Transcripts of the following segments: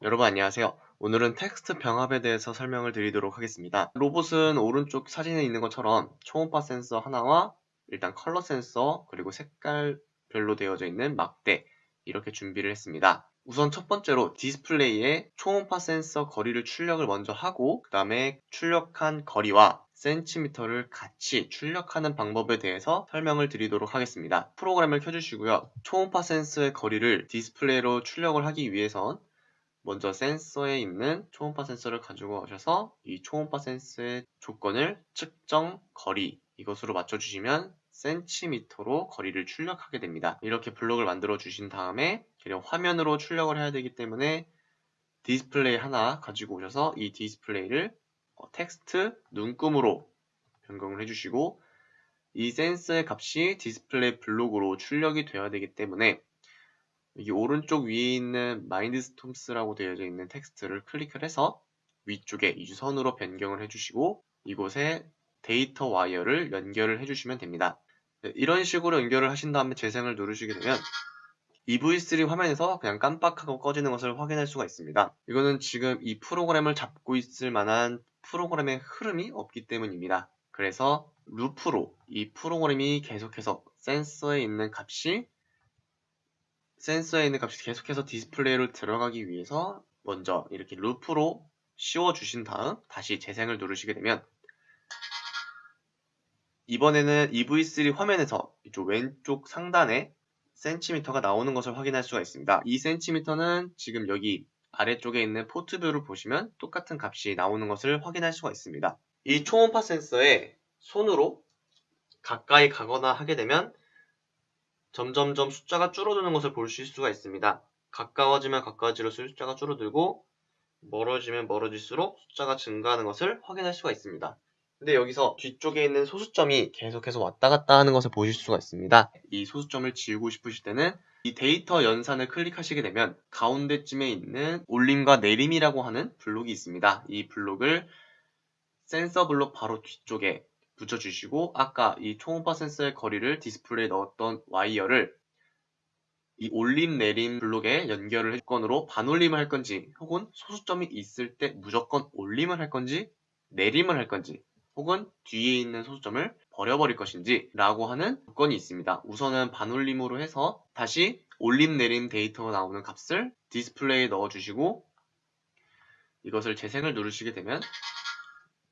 여러분 안녕하세요. 오늘은 텍스트 병합에 대해서 설명을 드리도록 하겠습니다. 로봇은 오른쪽 사진에 있는 것처럼 초음파 센서 하나와 일단 컬러 센서 그리고 색깔별로 되어져 있는 막대 이렇게 준비를 했습니다. 우선 첫 번째로 디스플레이에 초음파 센서 거리를 출력을 먼저 하고 그 다음에 출력한 거리와 센티미터를 같이 출력하는 방법에 대해서 설명을 드리도록 하겠습니다. 프로그램을 켜주시고요. 초음파 센서의 거리를 디스플레이로 출력을 하기 위해선 먼저 센서에 있는 초음파 센서를 가지고 오셔서 이 초음파 센서의 조건을 측정 거리 이것으로 맞춰주시면 센티미터로 거리를 출력하게 됩니다. 이렇게 블록을 만들어 주신 다음에 그냥 화면으로 출력을 해야 되기 때문에 디스플레이 하나 가지고 오셔서 이 디스플레이를 어, 텍스트 눈금으로 변경을 해주시고 이 센서의 값이 디스플레이 블록으로 출력이 되어야 되기 때문에 여기 오른쪽 위에 있는 마인드스톰스라고 되어져 있는 텍스트를 클릭을 해서 위쪽에 이 유선으로 변경을 해주시고 이곳에 데이터 wire를 연결을 해주시면 됩니다. 네, 이런 식으로 연결을 하신 다음에 재생을 누르시게 되면 EV3 화면에서 그냥 깜빡하고 꺼지는 것을 확인할 수가 있습니다. 이거는 지금 이 프로그램을 잡고 있을 만한 프로그램의 흐름이 없기 때문입니다. 그래서 루프로 이 프로그램이 계속해서 센서에 있는 값이 센서에 있는 값이 계속해서 디스플레이로 들어가기 위해서 먼저 이렇게 루프로 씌워 주신 다음 다시 재생을 누르시게 되면 이번에는 EV3 화면에서 이쪽 왼쪽 상단에 센티미터가 나오는 것을 확인할 수가 있습니다. 이 센티미터는 지금 여기 아래쪽에 있는 port view를 보시면 똑같은 값이 나오는 것을 확인할 수가 있습니다. 이 초음파 센서에 손으로 가까이 가거나 하게 되면 점점점 숫자가 줄어드는 것을 보실 수가 있습니다. 가까워지면 가까워질수록 숫자가 줄어들고 멀어지면 멀어질수록 숫자가 증가하는 것을 확인할 수가 있습니다. 근데 여기서 뒤쪽에 있는 소수점이 계속해서 왔다 갔다 하는 것을 보실 수가 있습니다. 이 소수점을 지우고 싶으실 때는 이 데이터 연산을 클릭하시게 되면 가운데쯤에 있는 올림과 내림이라고 하는 블록이 있습니다. 이 블록을 센서 블록 바로 뒤쪽에 붙여주시고 아까 이 초음파 센서의 거리를 디스플레이에 넣었던 wire를 이 올림 내림 블록에 연결을 할 건으로 반올림을 할 건지 혹은 소수점이 있을 때 무조건 올림을 할 건지 내림을 할 건지 혹은 뒤에 있는 소수점을 버려버릴 것인지 라고 하는 조건이 있습니다. 우선은 반올림으로 해서 다시 올림 내림 데이터가 나오는 값을 디스플레이에 넣어주시고 이것을 재생을 누르시게 되면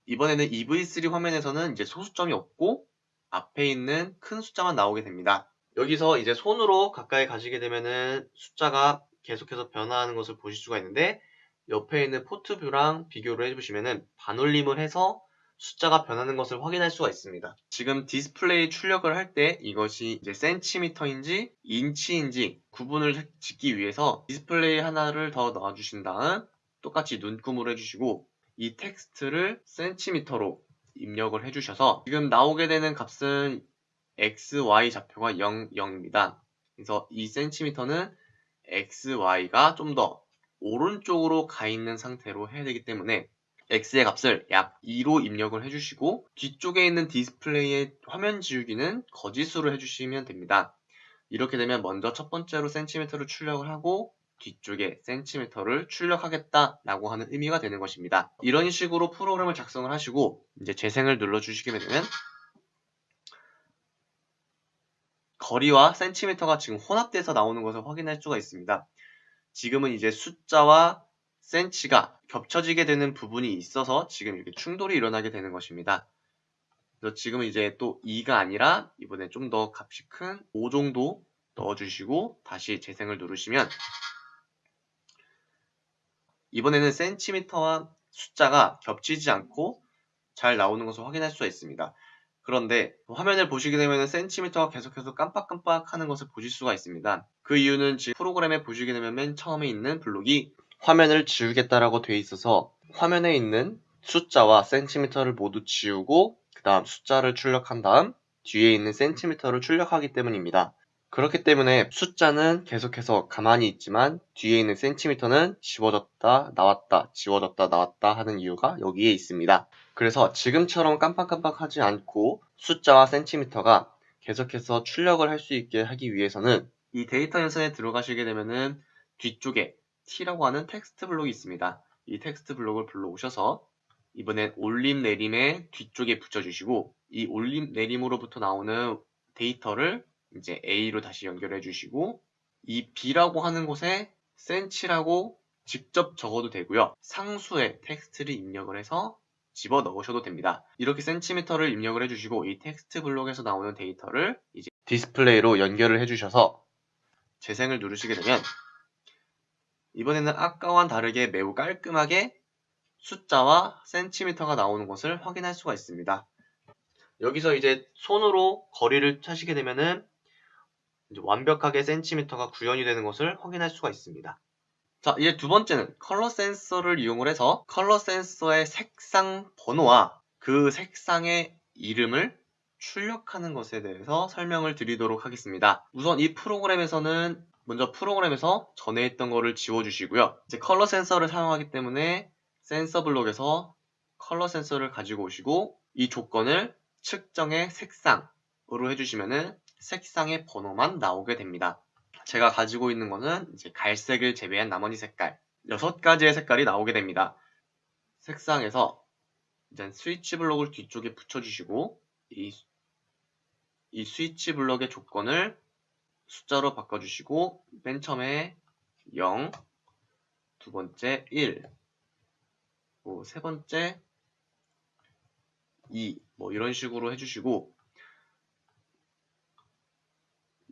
이번에는 EV3 화면에서는 이제 소수점이 없고 앞에 있는 큰 숫자만 나오게 됩니다. 여기서 이제 손으로 가까이 가시게 되면은 숫자가 계속해서 변화하는 것을 보실 수가 있는데 옆에 있는 port view랑 비교를 해보시면은 반올림을 해서 숫자가 변하는 것을 확인할 수가 있습니다. 지금 디스플레이 출력을 할 때 이것이 이제 센티미터인지 인치인지 구분을 짓기 위해서 디스플레이 하나를 더 넣어주신 다음 똑같이 눈금으로 해주시고 이 텍스트를 센티미터로 입력을 해주셔서 지금 나오게 되는 값은 x, y 좌표가 0, 0입니다. 그래서 이 센티미터는 x, y가 좀 더 오른쪽으로 가 있는 상태로 해야 되기 때문에 x의 값을 약 2로 입력을 해주시고 뒤쪽에 있는 디스플레이의 화면 지우기는 거짓으로 해주시면 됩니다. 이렇게 되면 먼저 첫 번째로 센티미터를 출력을 하고 뒤쪽에 센티미터를 출력하겠다라고 하는 의미가 되는 것입니다. 이런 식으로 프로그램을 작성을 하시고 이제 재생을 눌러주시게 되면 거리와 센티미터가 지금 혼합돼서 나오는 것을 확인할 수가 있습니다. 지금은 이제 숫자와 센치가 겹쳐지게 되는 부분이 있어서 지금 이렇게 충돌이 일어나게 되는 것입니다. 그래서 지금은 이제 또 2가 아니라 이번에 좀 더 값이 큰 5 정도 넣어주시고 다시 재생을 누르시면 이번에는 센티미터와 숫자가 겹치지 않고 잘 나오는 것을 확인할 수가 있습니다. 그런데 화면을 보시게 되면 센티미터가 계속해서 깜빡깜빡 하는 것을 보실 수가 있습니다. 그 이유는 지금 프로그램에 보시게 되면 맨 처음에 있는 블록이 화면을 지우겠다라고 되어 있어서 화면에 있는 숫자와 센티미터를 모두 지우고 그 다음 숫자를 출력한 다음 뒤에 있는 센티미터를 출력하기 때문입니다. 그렇기 때문에 숫자는 계속해서 가만히 있지만 뒤에 있는 센티미터는 지워졌다 나왔다 지워졌다 나왔다 하는 이유가 여기에 있습니다. 그래서 지금처럼 깜빡깜빡 하지 않고 숫자와 센티미터가 계속해서 출력을 할 수 있게 하기 위해서는 이 데이터 연산에 들어가시게 되면은 뒤쪽에 T라고 하는 텍스트 블록이 있습니다. 이 텍스트 블록을 불러오셔서 이번엔 올림 내림의 뒤쪽에 붙여주시고 이 올림 내림으로부터 나오는 데이터를 이제 A로 다시 연결해 주시고 이 B라고 하는 곳에 센치라고 직접 적어도 되고요. 상수의 텍스트를 입력을 해서 집어 넣으셔도 됩니다. 이렇게 센티미터를 입력을 해주시고 이 텍스트 블록에서 나오는 데이터를 이제 디스플레이로 연결을 해주셔서 재생을 누르시게 되면 이번에는 아까와는 다르게 매우 깔끔하게 숫자와 센티미터가 나오는 것을 확인할 수가 있습니다. 여기서 이제 손으로 거리를 차시게 되면은 완벽하게 센티미터가 구현이 되는 것을 확인할 수가 있습니다. 자, 이제 두 번째는 컬러 센서를 이용을 해서 컬러 센서의 색상 번호와 그 색상의 이름을 출력하는 것에 대해서 설명을 드리도록 하겠습니다. 우선 이 프로그램에서는 먼저 프로그램에서 전에 했던 거를 지워주시고요. 이제 컬러 센서를 사용하기 때문에 센서 블록에서 컬러 센서를 가지고 오시고 이 조건을 측정의 색상으로 해주시면은 색상의 번호만 나오게 됩니다. 제가 가지고 있는 거는 이제 갈색을 제외한 나머지 색깔 6가지의 색깔이 나오게 됩니다. 색상에서 이제 스위치 블록을 뒤쪽에 붙여주시고 이, 이 스위치 블록의 조건을 숫자로 바꿔주시고 맨 처음에 0, 두 번째 1, 뭐 세 번째 2, 뭐 이런 식으로 해주시고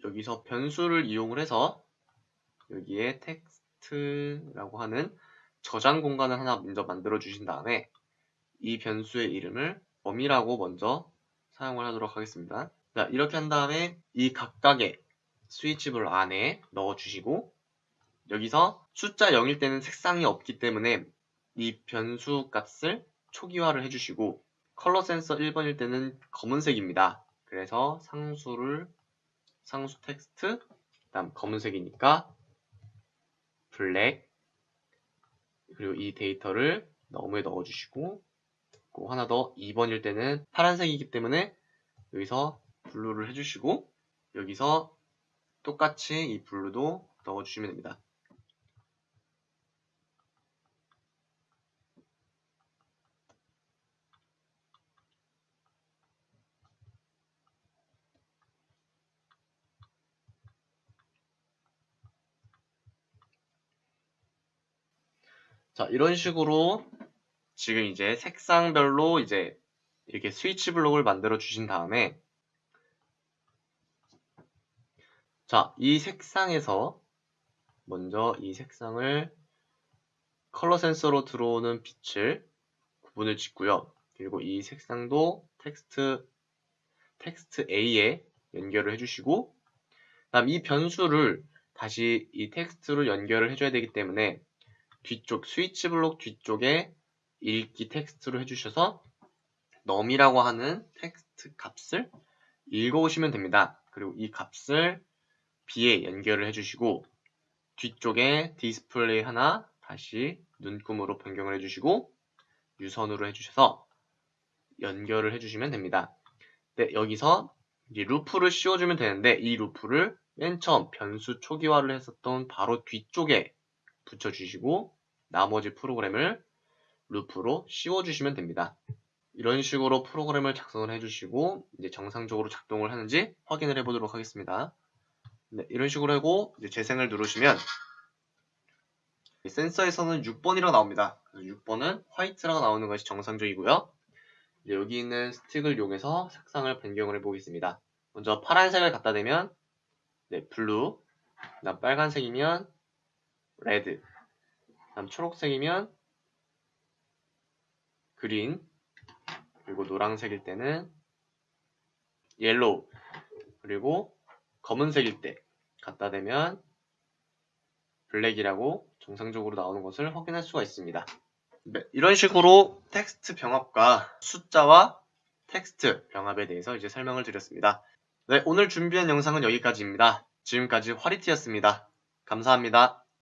여기서 변수를 이용을 해서 여기에 텍스트라고 하는 저장 공간을 하나 먼저 만들어 주신 다음에 이 변수의 이름을 범위라고 먼저 사용을 하도록 하겠습니다. 자, 이렇게 한 다음에 이 각각의 스위치블 안에 넣어 주시고 여기서 숫자 0일 때는 색상이 없기 때문에 이 변수 값을 초기화를 해주시고 컬러 센서 1번일 때는 검은색입니다. 그래서 상수를 상수 텍스트 그다음 검은색이니까 black 그리고 이 데이터를 num에 넣어주시고 또 하나 더 2번일 때는 파란색이기 때문에 여기서 blue를 해주시고 여기서 똑같이 이 블루도 넣어주시면 됩니다. 자, 이런 식으로 지금 이제 색상별로 이제 이렇게 스위치 블록을 만들어 주신 다음에 자, 이 색상에서 먼저 이 색상을 컬러 센서로 들어오는 빛을 구분을 짓고요. 그리고 이 색상도 텍스트 텍스트 A에 연결을 해주시고 그다음 이 변수를 다시 이 텍스트로 연결을 해줘야 되기 때문에 뒤쪽 스위치 블록 뒤쪽에 읽기 텍스트로 해주셔서 num이라고 하는 텍스트 값을 읽어오시면 됩니다. 그리고 이 값을 b에 연결을 해주시고 뒤쪽에 디스플레이 하나 다시 눈금으로 변경을 해주시고 유선으로 해주셔서 연결을 해주시면 됩니다. 네, 여기서 루프를 씌워주면 되는데 이 루프를 맨 처음 변수 초기화를 했었던 바로 뒤쪽에 붙여주시고 나머지 프로그램을 루프로 씌워주시면 됩니다. 이런 식으로 프로그램을 작성을 해주시고 이제 정상적으로 작동을 하는지 확인을 해보도록 하겠습니다. 네, 이런 식으로 하고 이제 재생을 누르시면 센서에서는 6번이라고 나옵니다. 그래서 6번은 화이트라고 나오는 것이 정상적이고요. 여기 있는 스틱을 이용해서 색상을 변경을 해보겠습니다. 먼저 파란색을 갖다 대면 네, blue, 빨간색이면 red, 다음 초록색이면 green 그리고 노란색일 때는 yellow 그리고 검은색일 때 갖다 대면 black이라고 정상적으로 나오는 것을 확인할 수가 있습니다. 네, 이런 식으로 텍스트 병합과 숫자와 텍스트 병합에 대해서 이제 설명을 드렸습니다. 네, 오늘 준비한 영상은 여기까지입니다. 지금까지 화리티였습니다. 감사합니다.